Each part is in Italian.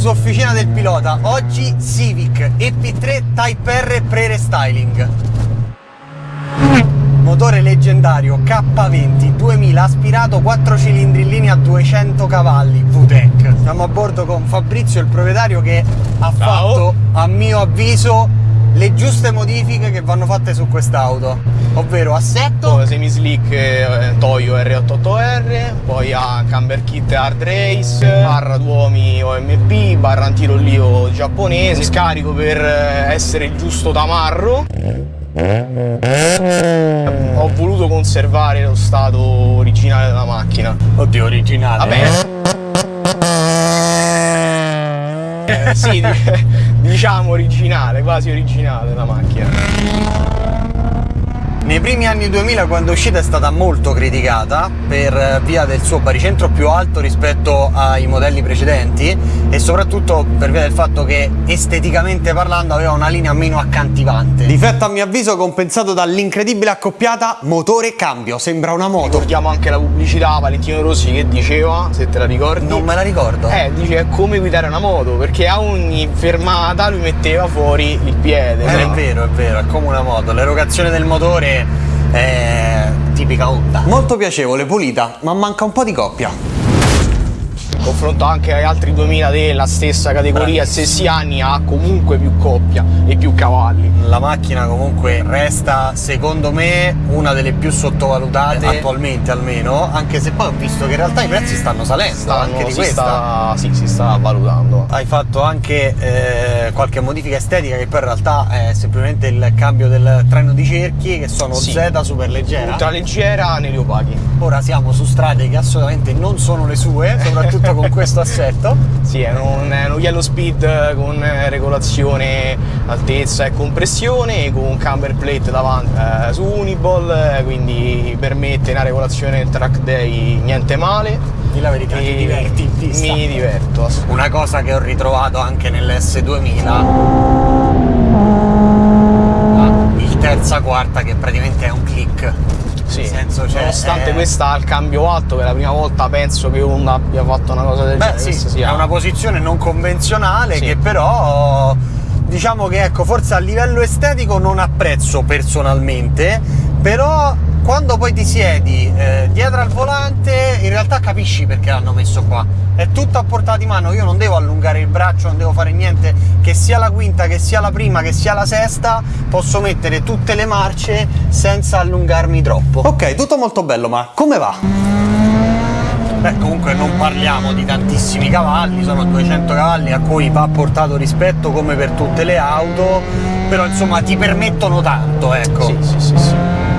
su Officina del Pilota. Oggi Civic EP3 Type R pre-restyling. Motore leggendario K20 2000 aspirato 4 cilindri in linea 200 cavalli VTEC. Siamo a bordo con Fabrizio, il proprietario che ha Ciao. fatto, a mio avviso, le giuste modifiche che vanno fatte su quest'auto. Ovvero assetto, semi slick eh, Toyo R88R, poi ha camber kit hard race, barra duomi OMP, barra antirollio giapponese, scarico per eh, essere il giusto tamarro. Ho voluto conservare lo stato originale della macchina. oddio originale. Vabbè. Eh, sì, diciamo originale, quasi originale la macchina. Nei primi anni 2000 quando è uscita è stata molto criticata per via del suo baricentro più alto rispetto ai modelli precedenti e soprattutto per via del fatto che esteticamente parlando aveva una linea meno accantivante. Difetto a mio avviso compensato dall'incredibile accoppiata motore cambio, sembra una moto. Ricordiamo anche la pubblicità Valentino Rossi che diceva, se te la ricordi. Non me la ricordo. Eh, dice è come guidare una moto, perché a ogni fermata lui metteva fuori il piede. Eh, è no? vero, è vero, è come una moto. L'erogazione del motore è tipica Honda. Molto piacevole, pulita, ma manca un po' di coppia. Confronto anche agli altri 2000 della stessa categoria, Bravissimo. stessi anni, ha comunque più coppia e più cavalli. La macchina comunque resta, secondo me, una delle più sottovalutate attualmente almeno, anche se poi ho visto che in realtà i prezzi stanno salendo Stanno- anche di questa. sta, sì, si sta valutando. Hai fatto anche eh, qualche modifica estetica che poi in realtà è semplicemente il cambio del treno di cerchi che sono Sì. Z super leggera. Ultraleggera negli opachi. Ora siamo su strade che assolutamente non sono le sue, soprattutto con questo assetto. Sì, è un, è uno yellow speed con eh, regolazione altezza e compressione con un camber plate davanti eh, su Uniball, eh, quindi permette una regolazione del track day niente male. Di la verità, ti diverti in pista. Mi diverto. Una cosa che ho ritrovato anche nell'S2000 ah, il terza quarta che praticamente è un click. Sì, senso, cioè, nonostante è- questa ha il cambio alto, che è la prima volta penso che Honda abbia fatto una cosa del Beh, genere. sì, sia- è una posizione non convenzionale Sì. che però diciamo che ecco, forse a livello estetico non apprezzo personalmente, però quando poi ti siedi eh, dietro al volante in realtà capisci perché l'hanno messo qua. È tutto a portata di mano, io non devo allungare il braccio, non devo fare niente, che sia la quinta, che sia la prima, che sia la sesta, posso mettere tutte le marce senza allungarmi troppo. Ok, tutto molto bello, ma come va? Beh, comunque non parliamo di tantissimi cavalli, sono 200 cavalli a cui va portato rispetto come per tutte le auto, però insomma ti permettono tanto, ecco. Sì, sì, sì, sì.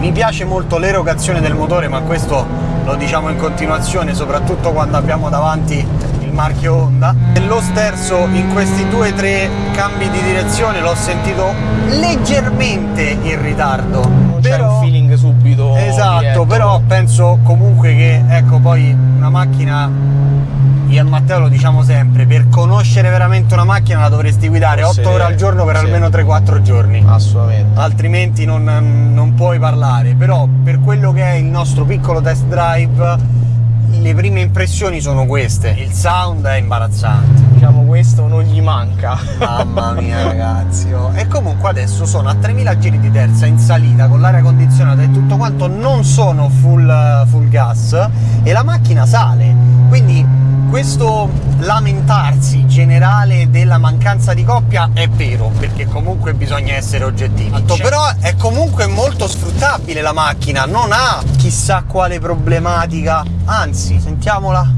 Mi piace molto l'erogazione del motore, ma questo lo diciamo in continuazione, soprattutto quando abbiamo davanti il marchio Honda. Lo sterzo in questi due o tre cambi di direzione l'ho sentito leggermente in ritardo. Non c'è però... un feeling subito. Esatto, diretto. però penso comunque che ecco poi una macchina io e Matteo lo diciamo sempre, per conoscere veramente una macchina la dovresti guidare 8 Possedere, ore al giorno per sì. almeno 3-4 giorni. Assolutamente. Altrimenti non, non puoi parlare. Però per quello che è il nostro piccolo test drive, le prime impressioni sono queste. Il sound è imbarazzante. Diciamo questo non gli manca. Mamma mia ragazzi oh. E comunque adesso sono a 3000 giri di terza in salita con l'aria condizionata e tutto quanto Non sono full, full gas E la macchina sale Quindi questo lamentarsi generale della mancanza di coppia è vero Perché comunque bisogna essere oggettivi. C'è- Però è comunque molto sfruttabile la macchina Non ha chissà quale problematica. Anzi, sentiamola.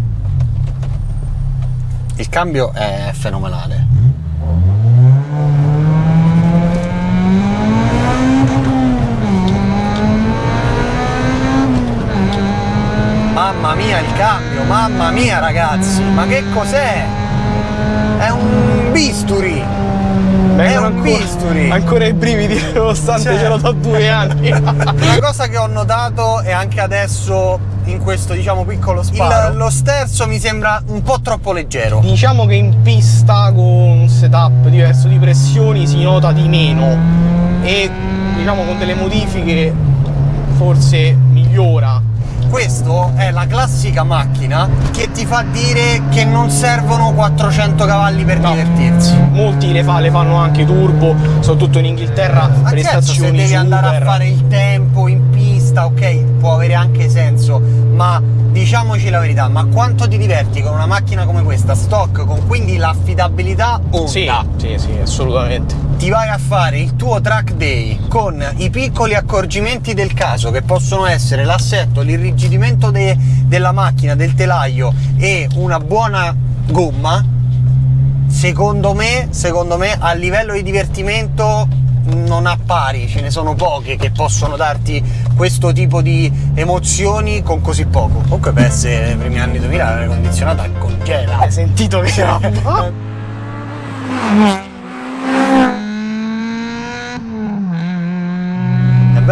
Il cambio è fenomenale. Mamma mia il cambio, mamma mia ragazzi, ma che cos'è? È un bisturi! Vengono un ancora- bisturi. Ancora i brividi, nonostante Cioè. ce l'ho da due anni. Una cosa che ho notato e anche adesso in questo diciamo piccolo sparo, il- lo sterzo mi sembra un po' troppo leggero. diciamo che in pista con un setup diverso di pressioni si nota di meno e diciamo con delle modifiche forse migliora questo è la classica macchina che ti fa dire che non servono 400 cavalli per No. divertirsi. Molti le, fa- le fanno anche turbo, soprattutto in Inghilterra Ma certo, se devi andare a super. fare il tempo in pista, ok, può avere anche senso, ma diciamoci la verità, ma quanto ti diverti con una macchina come questa, stock, con quindi l'affidabilità Honda? Sì, sì, sì, assolutamente. Ti vai a fare il tuo track day con i piccoli accorgimenti del caso che possono essere l'assetto, l'irrigidimento de- della macchina, del telaio e una buona gomma, secondo me, secondo me a livello di divertimento non ha pari, ce ne sono poche che possono darti questo tipo di emozioni con così poco. Comunque per essere nei primi anni 2000 l'aria condizionata congela. Hai sentito che roba? È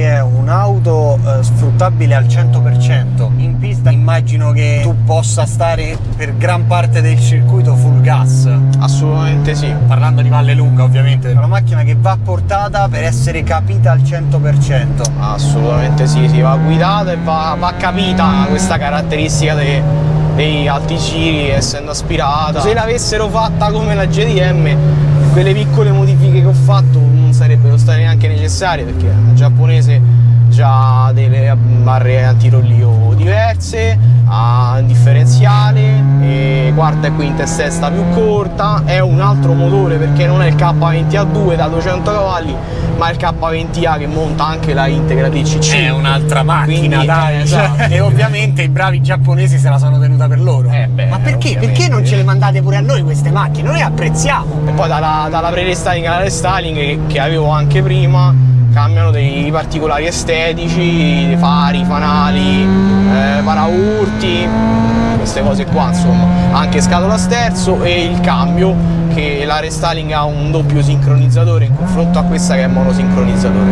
perché è un'auto eh, sfruttabile al 100%. In pista immagino che tu possa stare per gran parte del circuito full gas. Assolutamente sì. Parlando di Valle Lunga ovviamente. È una macchina che va portata per essere capita al 100%. Assolutamente sì, sì, va guidata e va, va capita questa caratteristica dei, dei alti giri essendo aspirata. Se l'avessero fatta come la GDM, quelle piccole modifiche che ho fatto sarebbero state neanche necessarie perché la giapponese già delle barre antirollio diverse, ha un differenziale, e quarta e quinta e sesta più corta, è un altro motore perché non è il K20A2 da 200 cavalli, ma il K20A che monta anche la Integra DCC. È un'altra macchina, Quindi, dai. eh, esatto. E ovviamente i bravi giapponesi se la sono tenuta per loro. Eh, beh, Ma perché? Perché non ce le mandate pure a noi queste macchine? Noi apprezziamo. E poi dalla, dalla pre-restyling alla restyling che, che avevo anche prima cambiano dei particolari estetici, fari, fanali, eh, paraurti, queste cose qua insomma. Anche scatola sterzo e il cambio che la restyling ha un doppio sincronizzatore in confronto a questa che è monosincronizzatore.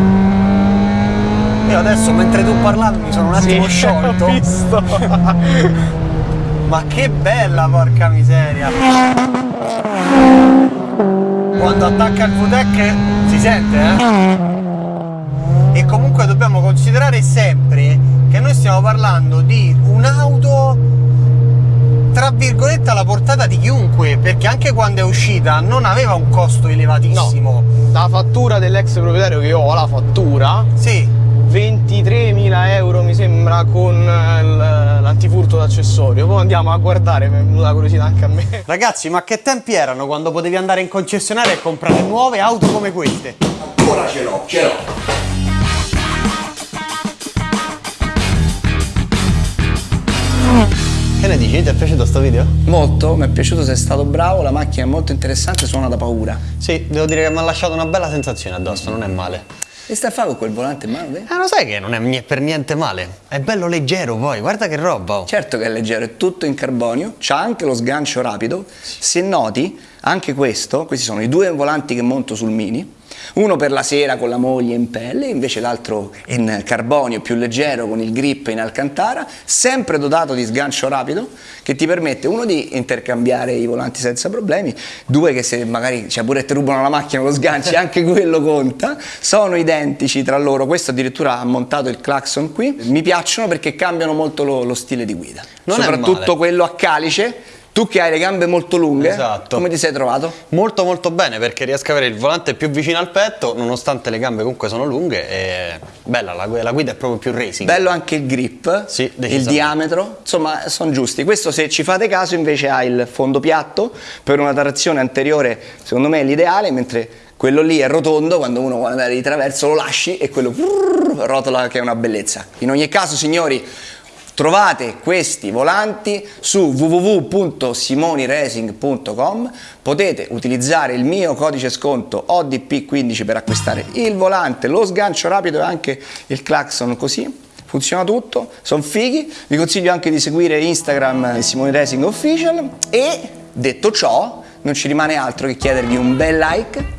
Io adesso mentre tu parlavi mi sono un attimo Sì, sciolto. ho visto. Ma che bella, porca miseria! Quando attacca il VTEC si sente, eh? Considerare sempre che noi stiamo parlando di un'auto tra virgolette alla portata di chiunque, perché anche quando è uscita non aveva un costo elevatissimo. La fattura dell'ex proprietario che ho, la fattura, Sì, 23.000 euro mi sembra con eh, l'antifurto d'accessorio. Poi andiamo a guardare, mi è venuta la curiosità anche a me. Ragazzi, ma che tempi erano quando potevi andare in concessionaria e comprare nuove auto come queste? Ancora ce l'ho, ce l'ho. Dici? Ti è piaciuto sto video? Molto, mi è piaciuto, sei stato bravo, la macchina è molto interessante, suona da paura. Sì, devo dire che mi ha lasciato una bella sensazione addosso, non è male. E stai a fare con quel volante in mano? Eh, lo sai che non è per niente male. È bello leggero poi, guarda che roba. oh. Certo che è leggero, è tutto in carbonio, c'ha anche lo sgancio rapido. Se noti, anche questo, questi sono i due volanti che monto sul Mini, uno per la sera con la moglie in pelle, invece l'altro in carbonio più leggero con il grip in alcantara, sempre dotato di sgancio rapido che ti permette uno di intercambiare i volanti senza problemi, due che se magari cioè pure ti rubano la macchina lo sganci, anche quello conta, sono identici tra loro, questo addirittura ha montato il clacson qui, mi piacciono perché cambiano molto lo, lo stile di guida, Non soprattutto quello a calice, tu che hai le gambe molto lunghe, Esatto. come ti sei trovato? Molto molto bene perché riesco a avere il volante più vicino al petto, nonostante le gambe comunque sono lunghe e bella, la, la guida è proprio più racing. Bello anche il grip, Sì, il diametro, insomma sono giusti. Questo se ci fate caso invece ha il fondo piatto, per una trazione anteriore secondo me è l'ideale, mentre quello lì è rotondo, quando uno vuole andare di traverso lo lasci e quello rotola che è una bellezza. In ogni caso signori trovate questi volanti su www.simoniracing.com potete utilizzare il mio codice sconto ODP15 per acquistare il volante, lo sgancio rapido e anche il clacson così. Funziona tutto, sono fighi, vi consiglio anche di seguire Instagram eh, Simone Racing Official. E detto ciò non ci rimane altro che chiedervi un bel like,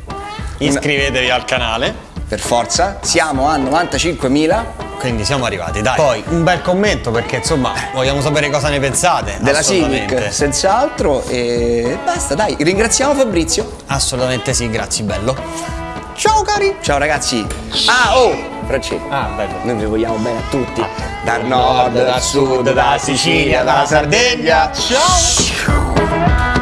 Iscrivetevi al canale, per forza, siamo a 95.000 quindi siamo arrivati, dai. Poi un bel commento perché insomma vogliamo sapere cosa ne pensate. della. Civic senz'altro e basta dai, ringraziamo Fabrizio, Assolutamente sì, grazie bello. Ciao cari! ciao ragazzi, ah oh, Francesco. Ah, bello. Noi vi vogliamo bene a tutti. Dal nord, dal sud, da Sicilia, dalla Sardegna. Ciao!